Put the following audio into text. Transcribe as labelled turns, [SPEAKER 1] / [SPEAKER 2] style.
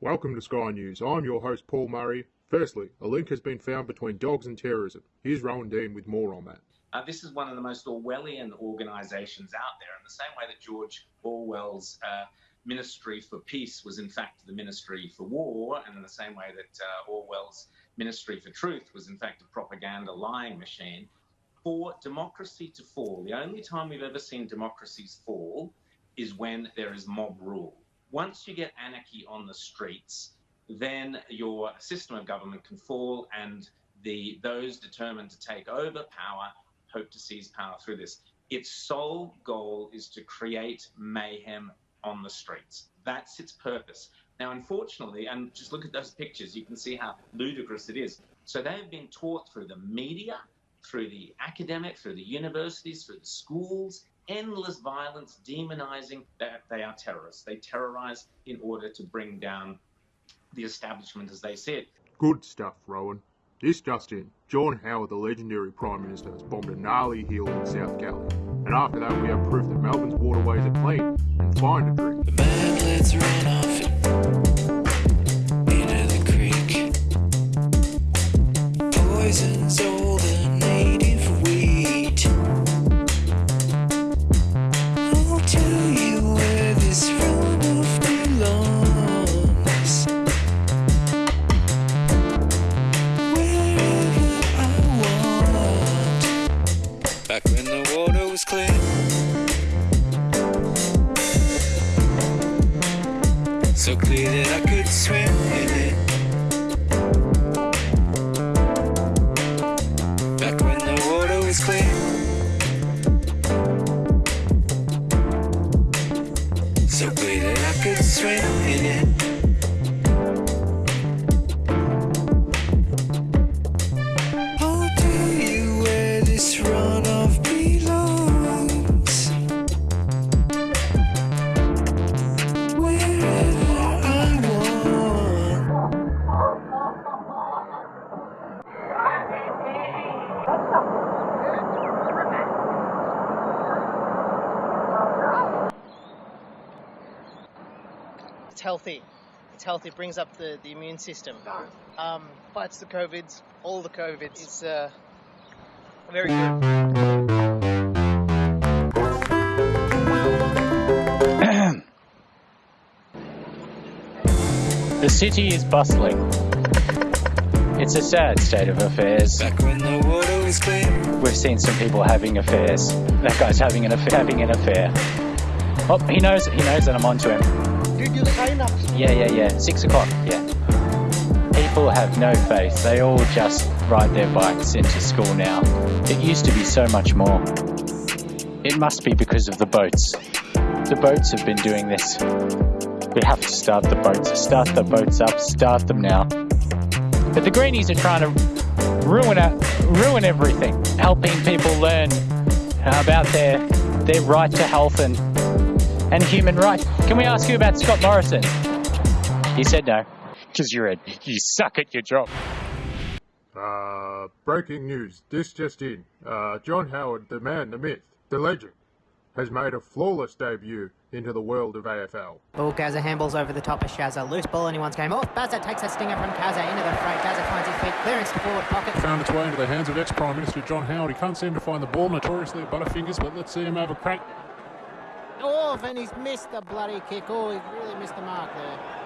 [SPEAKER 1] Welcome to Sky News. I'm your host, Paul Murray. Firstly, a link has been found between dogs and terrorism. Here's Rowan Dean with more on that.
[SPEAKER 2] Uh, this is one of the most Orwellian organisations out there, in the same way that George Orwell's uh, Ministry for Peace was, in fact, the Ministry for War, and in the same way that uh, Orwell's Ministry for Truth was, in fact, a propaganda lying machine. For democracy to fall, the only time we've ever seen democracies fall is when there is mob rule. Once you get anarchy on the streets, then your system of government can fall and the those determined to take over power hope to seize power through this. Its sole goal is to create mayhem on the streets. That's its purpose. Now, unfortunately, and just look at those pictures, you can see how ludicrous it is. So they've been taught through the media, through the academic, through the universities, through the schools, endless violence, demonizing that they are terrorists. They terrorize in order to bring down the establishment as they see it.
[SPEAKER 1] Good stuff, Rowan. This just in, John Howard, the legendary Prime Minister, has bombed a gnarly hill in South Galley. And after that, we have proof that Melbourne's waterways are clean and fine to drink.
[SPEAKER 3] The bad let's run off into the creek. Poison's all So clear that I could swim in it. Back when the water was clear. So clear that I could swim in it.
[SPEAKER 4] It's healthy. It's healthy. It brings up the, the immune system. Um, fights the COVIDs, all the COVIDs. It's uh, very good.
[SPEAKER 5] The city is bustling. It's a sad state of affairs.
[SPEAKER 3] Back when the water was clear.
[SPEAKER 5] We've seen some people having affairs. That guy's having an affair. Having an affair. Oh, he knows. He knows that I'm onto him.
[SPEAKER 4] Dude, you sign up.
[SPEAKER 5] Yeah, yeah, yeah. Six o'clock. Yeah. People have no faith. They all just ride their bikes into school now. It used to be so much more. It must be because of the boats. The boats have been doing this. We have to start the boats. Start the boats up. Start them now. But the greenies are trying to ruin it, ruin everything, helping people learn about their their right to health and and human rights. Can we ask you about Scott Morrison? He said no, because you're a you suck at your job.
[SPEAKER 1] Uh, breaking news. This just in. Uh, John Howard, the man, the myth, the legend, has made a flawless debut into the world of AFL.
[SPEAKER 6] Ball Gaza handballs over the top of Shazza. Loose ball, anyone's game off. Bazza takes a stinger from Kaza into the fray. Gaza finds his feet. Clearance to forward pocket.
[SPEAKER 7] found its way into the hands of ex-Prime Minister John Howard. He can't seem to find the ball, notoriously at Butterfingers, but let's see him have a crack.
[SPEAKER 6] Off, and he's missed the bloody kick. Oh, he's really missed the mark there.